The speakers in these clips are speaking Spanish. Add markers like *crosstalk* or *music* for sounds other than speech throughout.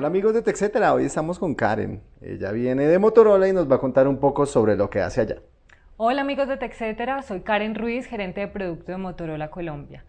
Hola amigos de TechCetera, hoy estamos con Karen. Ella viene de Motorola y nos va a contar un poco sobre lo que hace allá. Hola amigos de TechCetera, soy Karen Ruiz, gerente de producto de Motorola Colombia.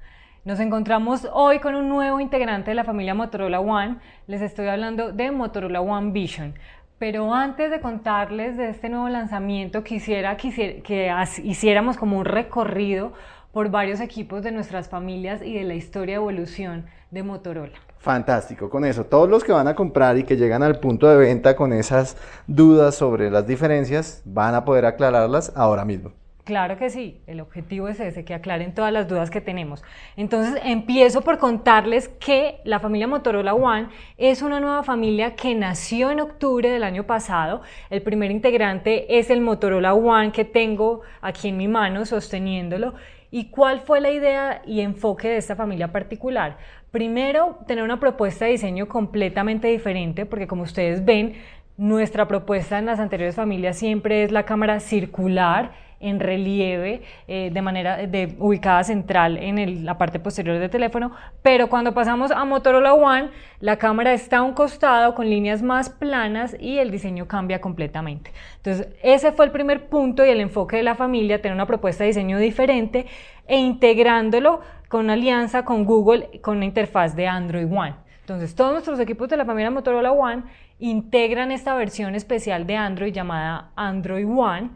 Nos encontramos hoy con un nuevo integrante de la familia Motorola One. Les estoy hablando de Motorola One Vision. Pero antes de contarles de este nuevo lanzamiento, quisiera, quisiera que hiciéramos como un recorrido por varios equipos de nuestras familias y de la historia de evolución de Motorola. Fantástico, con eso, todos los que van a comprar y que llegan al punto de venta con esas dudas sobre las diferencias, van a poder aclararlas ahora mismo. Claro que sí, el objetivo es ese, que aclaren todas las dudas que tenemos. Entonces empiezo por contarles que la familia Motorola One es una nueva familia que nació en octubre del año pasado. El primer integrante es el Motorola One que tengo aquí en mi mano sosteniéndolo ¿Y cuál fue la idea y enfoque de esta familia particular? Primero, tener una propuesta de diseño completamente diferente, porque como ustedes ven, nuestra propuesta en las anteriores familias siempre es la cámara circular en relieve eh, de manera de, ubicada central en la parte posterior del teléfono, pero cuando pasamos a Motorola One, la cámara está a un costado con líneas más planas y el diseño cambia completamente. Entonces, ese fue el primer punto y el enfoque de la familia, tener una propuesta de diseño diferente e integrándolo con una alianza con Google con una interfaz de Android One. Entonces, todos nuestros equipos de la familia Motorola One integran esta versión especial de Android llamada Android One,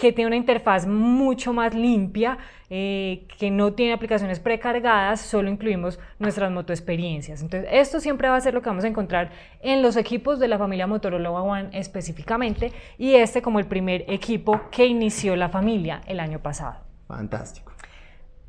que tiene una interfaz mucho más limpia, eh, que no tiene aplicaciones precargadas, solo incluimos nuestras motoexperiencias. Entonces, esto siempre va a ser lo que vamos a encontrar en los equipos de la familia Motorola One específicamente, y este como el primer equipo que inició la familia el año pasado. Fantástico.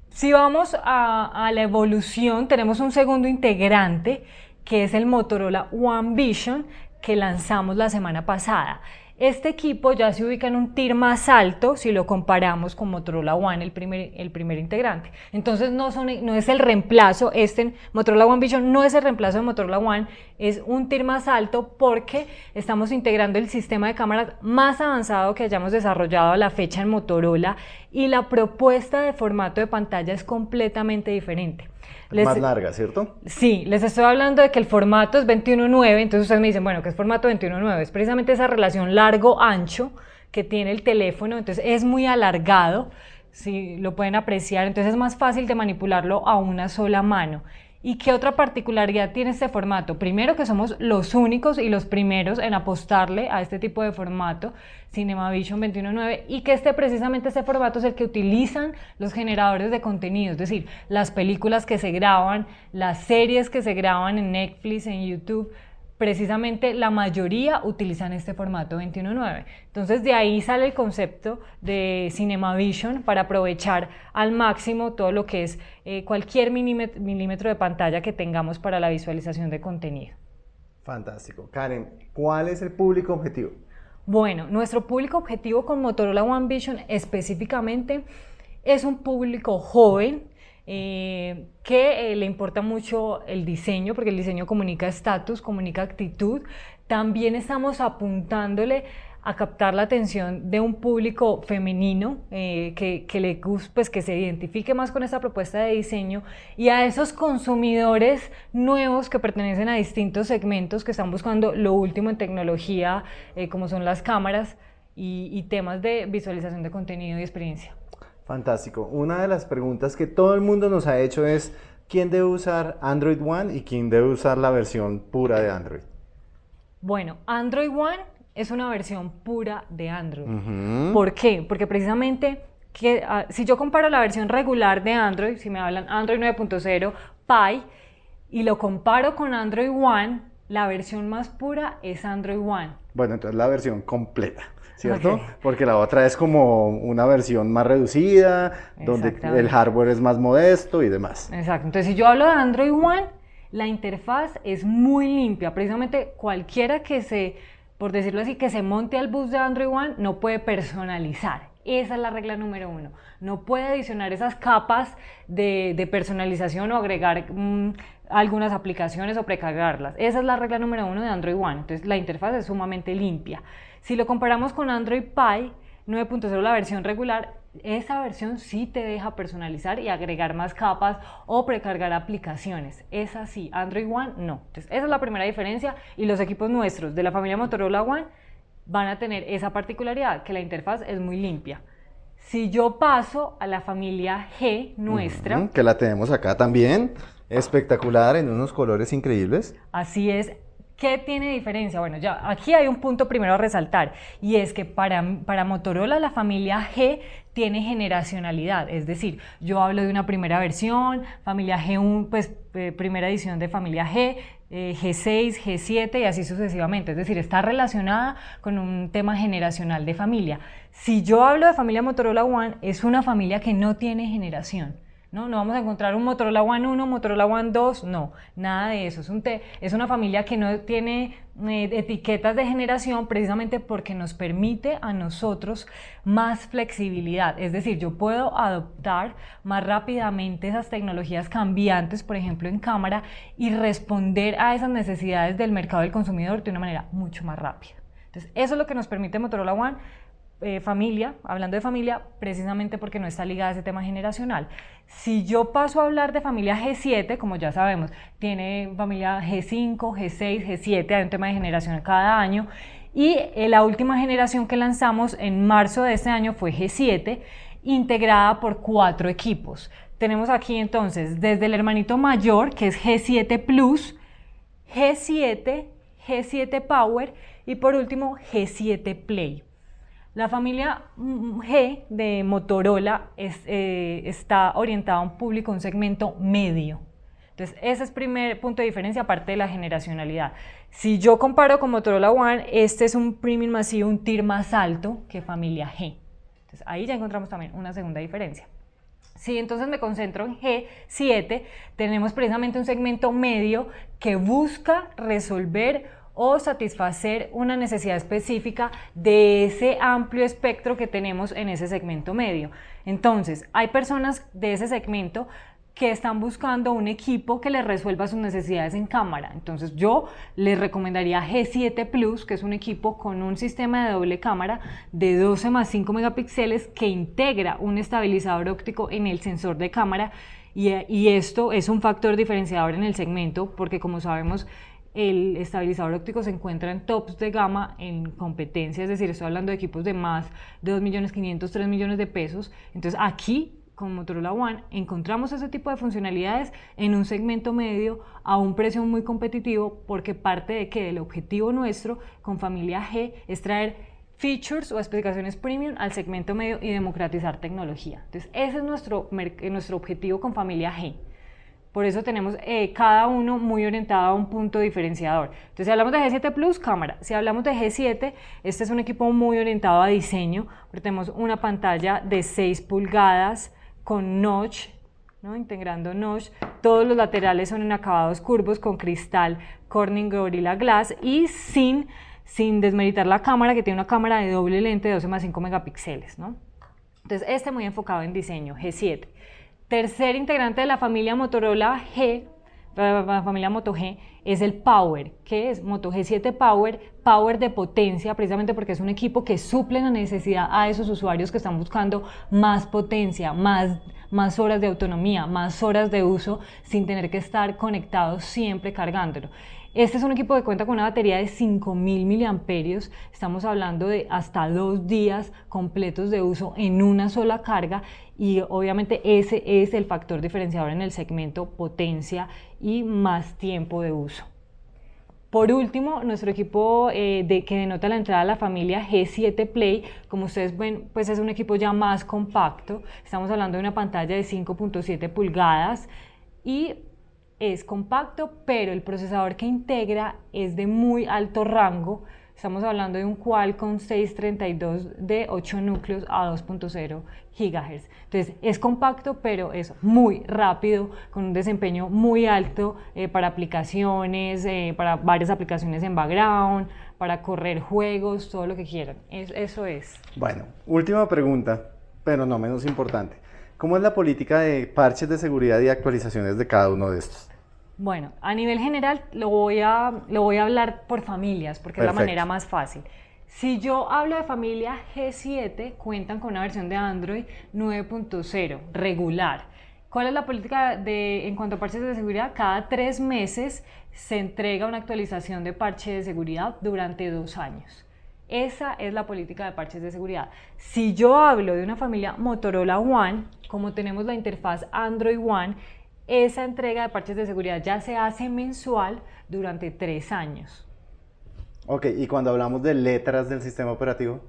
Si vamos a, a la evolución, tenemos un segundo integrante, que es el Motorola One Vision, que lanzamos la semana pasada. Este equipo ya se ubica en un tier más alto si lo comparamos con Motorola One, el primer, el primer integrante. Entonces no, son, no es el reemplazo, este Motorola One Vision no es el reemplazo de Motorola One, es un tier más alto porque estamos integrando el sistema de cámaras más avanzado que hayamos desarrollado a la fecha en Motorola y la propuesta de formato de pantalla es completamente diferente más larga, ¿cierto? Sí, les estoy hablando de que el formato es 21.9, entonces ustedes me dicen, bueno, ¿qué es formato 21.9? Es precisamente esa relación largo-ancho que tiene el teléfono, entonces es muy alargado, si lo pueden apreciar, entonces es más fácil de manipularlo a una sola mano. ¿Y qué otra particularidad tiene este formato? Primero que somos los únicos y los primeros en apostarle a este tipo de formato, CinemaVision 21.9, y que este precisamente este formato es el que utilizan los generadores de contenido, es decir, las películas que se graban, las series que se graban en Netflix, en YouTube, precisamente la mayoría utilizan este formato 21.9. Entonces de ahí sale el concepto de CinemaVision para aprovechar al máximo todo lo que es eh, cualquier milímetro de pantalla que tengamos para la visualización de contenido. Fantástico. Karen, ¿cuál es el público objetivo? Bueno, nuestro público objetivo con Motorola One Vision específicamente es un público joven, eh, que eh, le importa mucho el diseño, porque el diseño comunica estatus, comunica actitud. También estamos apuntándole a captar la atención de un público femenino eh, que, que, le, pues, que se identifique más con esta propuesta de diseño y a esos consumidores nuevos que pertenecen a distintos segmentos que están buscando lo último en tecnología, como son las cámaras y temas de visualización de contenido y experiencia. Fantástico. Una de las preguntas que todo el mundo nos ha hecho es ¿quién debe usar Android One y quién debe usar la versión pura de Android? Bueno, Android One es una versión pura de Android. ¿Por qué? Porque precisamente que, ah, si yo comparo la versión regular de Android, si me hablan Android 9.0, Pie, y lo comparo con Android One, la versión más pura es Android One. Bueno, entonces la versión completa. ¿Cierto? Porque la otra es como una versión más reducida, donde el hardware es más modesto y demás. Exacto. Entonces, si yo hablo de Android One, la interfaz es muy limpia. Precisamente cualquiera que se, por decirlo así, que se monte al bus de Android One no puede personalizar. Esa es la regla número uno. No puede adicionar esas capas de, personalización o agregar mm, algunas aplicaciones o precargarlas. Esa es la regla número uno de Android One. Entonces la interfaz es sumamente limpia. Si lo comparamos con Android Pie 9.0, la versión regular, esa versión sí te deja personalizar y agregar más capas o precargar aplicaciones. Es así, Android One no. Entonces, esa es la primera diferencia y los equipos nuestros de la familia Motorola One van a tener esa particularidad, que la interfaz es muy limpia. Si yo paso a la familia G nuestra... que la tenemos acá también, espectacular, en unos colores increíbles. Así es, ¿Qué tiene diferencia? Bueno, ya aquí hay un punto primero a resaltar y es que para, para Motorola la familia G tiene generacionalidad, es decir, yo hablo de una primera versión, familia G1, pues eh, primera edición de familia G, G6, eh, G7 y así sucesivamente, es decir, está relacionada con un tema generacional de familia. Si yo hablo de familia Motorola One, es una familia que no tiene generación. ¿No? No vamos a encontrar un Motorola One 1, Motorola One 2, no, nada de eso. Es, un es una familia que no tiene eh, etiquetas de generación precisamente porque nos permite a nosotros más flexibilidad. Es decir, yo puedo adoptar más rápidamente esas tecnologías cambiantes, por ejemplo en cámara, y responder a esas necesidades del mercado del consumidor de una manera mucho más rápida. Entonces, eso es lo que nos permite Motorola One eh, familia, hablando de familia, precisamente porque no está ligada a ese tema generacional. Si yo paso a hablar de familia G7, como ya sabemos, tiene familia G5, G6, G7, hay un tema de generación cada año, y eh, la última generación que lanzamos en marzo de este año fue G7, integrada por cuatro equipos. Tenemos aquí entonces desde el hermanito mayor, que es G7 Plus, G7, G7 Power y por último G7 Play. La familia G de Motorola eh, está orientada a un público, un segmento medio. Entonces, ese es el primer punto de diferencia, aparte de la generacionalidad. Si yo comparo con Motorola One, este es un premium masivo, un tier más alto que familia G. Entonces, ahí ya encontramos también una segunda diferencia. Si entonces me concentro en G7, tenemos precisamente un segmento medio que busca resolver o satisfacer una necesidad específica de ese amplio espectro que tenemos en ese segmento medio. Entonces, hay personas de ese segmento que están buscando un equipo que les resuelva sus necesidades en cámara. Entonces yo les recomendaría G7 Plus, que es un equipo con un sistema de doble cámara de 12 más 5 megapíxeles que integra un estabilizador óptico en el sensor de cámara y, y esto es un factor diferenciador en el segmento porque como sabemos el estabilizador óptico se encuentra en tops de gama en competencia, es decir, estoy hablando de equipos de más de 2.500.000, 3 millones de pesos. Entonces aquí con Motorola One encontramos ese tipo de funcionalidades en un segmento medio a un precio muy competitivo porque parte de que el objetivo nuestro con familia G es traer features o especificaciones premium al segmento medio y democratizar tecnología. Entonces ese es nuestro, nuestro objetivo con familia G. Por eso tenemos eh, cada uno muy orientado a un punto diferenciador. Entonces, si hablamos de G7 Plus, cámara. Si hablamos de G7, este es un equipo muy orientado a diseño, porque tenemos una pantalla de 6 pulgadas con notch, ¿no? integrando notch. Todos los laterales son en acabados curvos con cristal Corning Gorilla Glass y sin, sin desmeritar la cámara, que tiene una cámara de doble lente de 12 más 5 megapíxeles. ¿no? Entonces, este muy enfocado en diseño, G7. Tercer integrante de la familia Motorola G, la familia Moto G, es el Power, que es Moto G7 Power, Power de potencia, precisamente porque es un equipo que suple la necesidad a esos usuarios que están buscando más potencia, más, más horas de autonomía, más horas de uso sin tener que estar conectados siempre cargándolo. Este es un equipo que cuenta con una batería de 5000 miliamperios, estamos hablando de hasta dos días completos de uso en una sola carga y obviamente ese es el factor diferenciador en el segmento potencia y más tiempo de uso. Por último, nuestro equipo eh, que denota la entrada a la familia G7 Play, como ustedes ven, pues es un equipo ya más compacto. Estamos hablando de una pantalla de 5.7 pulgadas y es compacto, pero el procesador que integra es de muy alto rango. Estamos hablando de un Qualcomm 632 de 8 núcleos a 2.0 GHz. Entonces es compacto, pero es muy rápido, con un desempeño muy alto eh, para aplicaciones, eh, para varias aplicaciones en background, para correr juegos, todo lo que quieran. eso es. Bueno, última pregunta, pero no menos importante. ¿Cómo es la política de parches de seguridad y actualizaciones de cada uno de estos? Bueno, a nivel general lo voy a, lo voy a hablar por familias, porque es la manera más fácil. Si yo hablo de familia G7, cuentan con una versión de Android 9.0 regular. ¿Cuál es la política de, en cuanto a parches de seguridad? Cada tres meses se entrega una actualización de parche de seguridad durante dos años. Esa es la política de parches de seguridad. Si yo hablo de una familia Motorola One, como tenemos la interfaz Android One, esa entrega de parches de seguridad ya se hace mensual durante tres años. Ok, y cuando hablamos de letras del sistema operativo.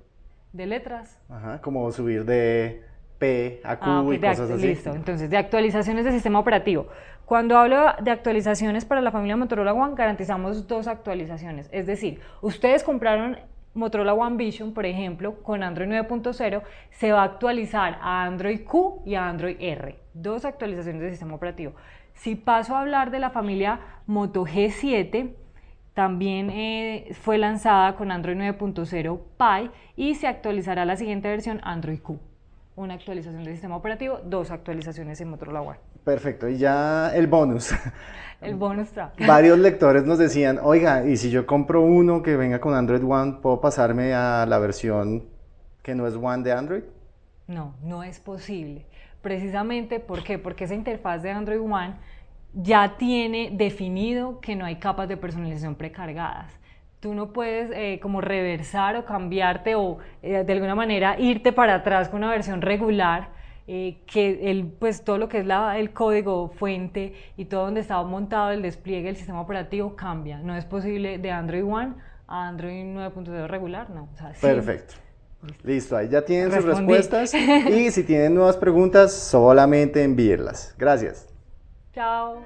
¿De letras? Ajá, como subir de P a Q ah, y cosas así. Listo, entonces de actualizaciones del sistema operativo. Cuando hablo de actualizaciones para la familia Motorola One, garantizamos dos actualizaciones. Es decir, ustedes compraron Motorola One Vision, por ejemplo, con Android 9.0, se va a actualizar a Android Q y a Android R. Dos actualizaciones del sistema operativo. Si paso a hablar de la familia Moto G7, también eh, fue lanzada con Android 9.0 Pie y se actualizará la siguiente versión Android Q. Una actualización del sistema operativo, dos actualizaciones en Motorola One. Perfecto, y ya el bonus. *laughs* El bonus track. Varios lectores nos decían, oiga, y si yo compro uno que venga con Android One, ¿puedo pasarme a la versión que no es One de Android? No, no es posible. Precisamente, ¿por qué? Porque esa interfaz de Android One ya tiene definido que no hay capas de personalización precargadas. Tú no puedes eh, como reversar o cambiarte o eh, de alguna manera irte para atrás con una versión regular eh, que el, pues todo lo que es la, el código fuente y todo donde estaba montado el despliegue del sistema operativo cambia. No es posible de Android One a Android 9.0 regular, no. Perfecto. Listo, ahí ya tienen sus respuestas *laughs* y si tienen nuevas preguntas solamente envíenlas. Gracias. Chao.